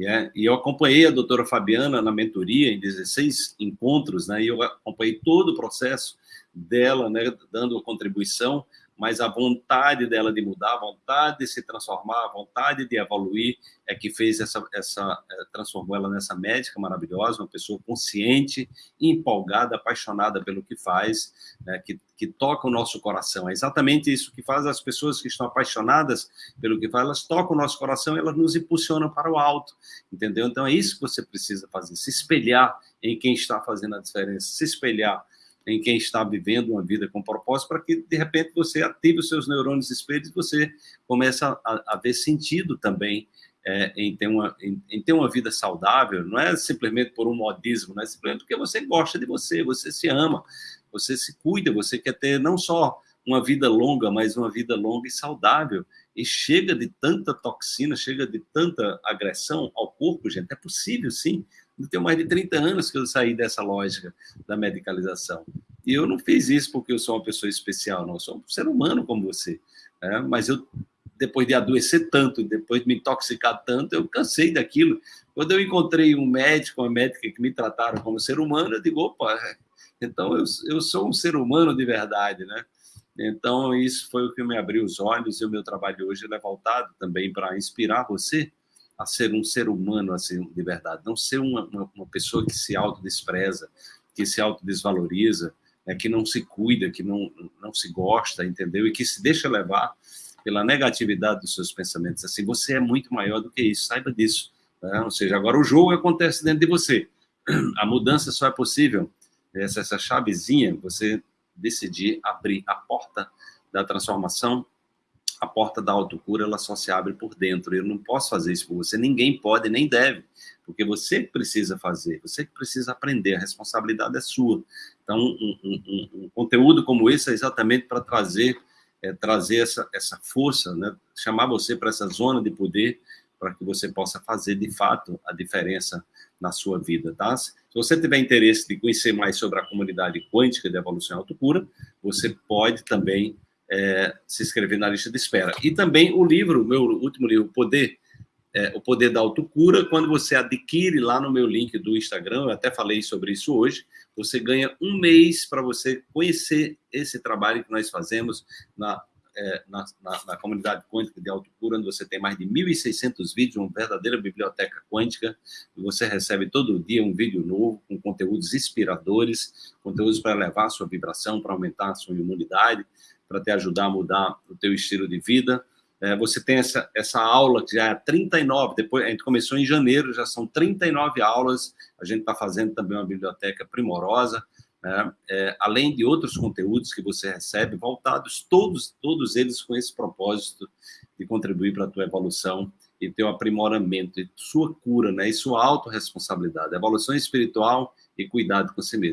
É, e eu acompanhei a doutora Fabiana na mentoria em 16 encontros, né, e eu acompanhei todo o processo dela, né, dando contribuição, mas a vontade dela de mudar, a vontade de se transformar, a vontade de evoluir é que fez essa, essa é, transformou ela nessa médica maravilhosa, uma pessoa consciente, empolgada, apaixonada pelo que faz, né, que, que toca o nosso coração. É exatamente isso que faz as pessoas que estão apaixonadas pelo que faz, elas tocam o nosso coração, elas nos impulsionam para o alto, entendeu? Então é isso que você precisa fazer, se espelhar em quem está fazendo a diferença, se espelhar em quem está vivendo uma vida com propósito, para que, de repente, você ative os seus neurônios espelhos e você comece a, a ver sentido também é, em, ter uma, em, em, ter uma vida saudável, não é simplesmente por um modismo, não é simplesmente porque você gosta de você, você se ama, você se cuida, você quer ter não só uma vida longa, mas uma vida longa e saudável. E chega de tanta toxina, chega de tanta agressão ao corpo, gente, é possível sim. Tenho mais de 30 anos que eu saí dessa lógica da medicalização. E eu não fiz isso porque eu sou uma pessoa especial, não. Eu sou um ser humano como você. Né? Mas eu, depois de adoecer tanto, depois de me intoxicar tanto, eu cansei daquilo. Quando eu encontrei um médico, uma médica que me trataram como ser humano, eu digo, opa, então eu, eu sou um ser humano de verdade, né? Então, isso foi o que me abriu os olhos e o meu trabalho hoje é voltado também para inspirar você a ser um ser humano assim, de verdade, não ser uma, uma, uma pessoa que se autodespreza, que se autodesvaloriza, né, que não se cuida, que não, não se gosta, entendeu? E que se deixa levar pela negatividade dos seus pensamentos. Assim, você é muito maior do que isso, saiba disso. Né? Ou seja, agora o jogo acontece dentro de você. A mudança só é possível, essa, essa chavezinha, você decidir abrir a porta da transformação a porta da autocura ela só se abre por dentro. Eu não posso fazer isso por você, ninguém pode nem deve, porque você precisa fazer, você precisa aprender, a responsabilidade é sua. Então, um, um, um conteúdo como esse é exatamente para trazer é, trazer essa, essa força, né? chamar você para essa zona de poder, para que você possa fazer, de fato, a diferença na sua vida, tá? Se você tiver interesse de conhecer mais sobre a comunidade quântica de evolução e autocura, você pode também é, se inscrever na lista de espera. E também o livro, meu último livro, Poder, é, O Poder da Autocura, quando você adquire lá no meu link do Instagram, eu até falei sobre isso hoje, você ganha um mês para você conhecer esse trabalho que nós fazemos na, é, na, na, na, comunidade quântica de autocura, onde você tem mais de 1.600 vídeos, uma verdadeira biblioteca quântica, e você recebe todo dia um vídeo novo, com conteúdos inspiradores, conteúdos para elevar a sua vibração, para aumentar a sua imunidade, para te ajudar a mudar o teu estilo de vida. É, você tem essa, essa aula que já é 39, depois a gente começou em janeiro, já são 39 aulas, a gente está fazendo também uma biblioteca primorosa, né? é, além de outros conteúdos que você recebe, voltados todos, todos eles com esse propósito de contribuir para a tua evolução e teu aprimoramento, e sua cura, né? e sua autorresponsabilidade, evolução espiritual e cuidado com si mesmo.